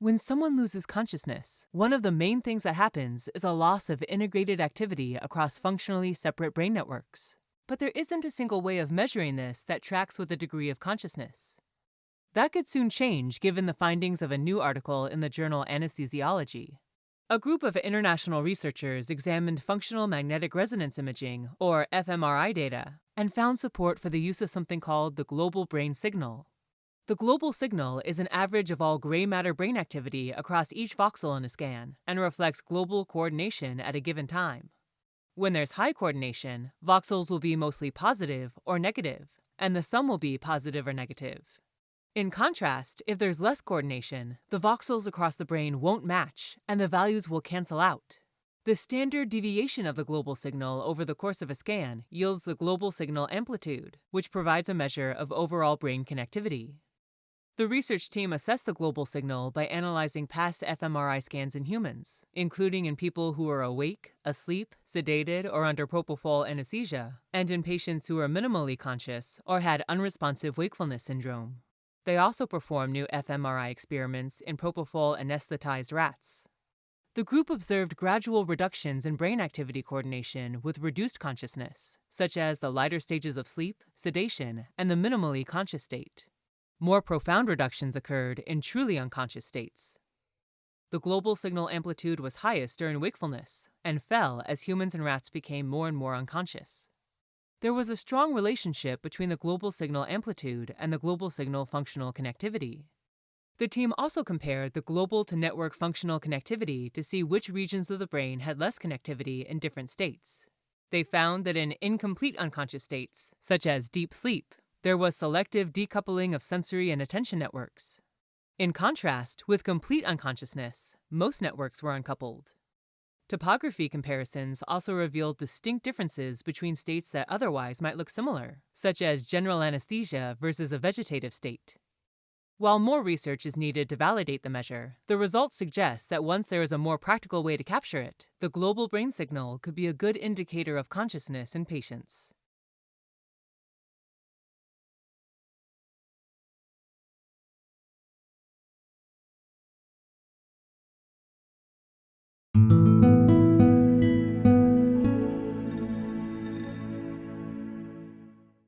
When someone loses consciousness, one of the main things that happens is a loss of integrated activity across functionally separate brain networks. But there isn't a single way of measuring this that tracks with a degree of consciousness. That could soon change given the findings of a new article in the journal Anesthesiology. A group of international researchers examined functional magnetic resonance imaging, or fMRI data, and found support for the use of something called the global brain signal. The global signal is an average of all gray matter brain activity across each voxel in a scan and reflects global coordination at a given time. When there's high coordination, voxels will be mostly positive or negative, and the sum will be positive or negative. In contrast, if there's less coordination, the voxels across the brain won't match and the values will cancel out. The standard deviation of the global signal over the course of a scan yields the global signal amplitude, which provides a measure of overall brain connectivity. The research team assessed the global signal by analyzing past fMRI scans in humans, including in people who were awake, asleep, sedated, or under propofol anesthesia, and in patients who were minimally conscious or had unresponsive wakefulness syndrome. They also performed new fMRI experiments in propofol anesthetized rats. The group observed gradual reductions in brain activity coordination with reduced consciousness, such as the lighter stages of sleep, sedation, and the minimally conscious state. More profound reductions occurred in truly unconscious states. The global signal amplitude was highest during wakefulness and fell as humans and rats became more and more unconscious. There was a strong relationship between the global signal amplitude and the global signal functional connectivity. The team also compared the global to network functional connectivity to see which regions of the brain had less connectivity in different states. They found that in incomplete unconscious states, such as deep sleep, there was selective decoupling of sensory and attention networks. In contrast, with complete unconsciousness, most networks were uncoupled. Topography comparisons also revealed distinct differences between states that otherwise might look similar, such as general anesthesia versus a vegetative state. While more research is needed to validate the measure, the results suggest that once there is a more practical way to capture it, the global brain signal could be a good indicator of consciousness in patients.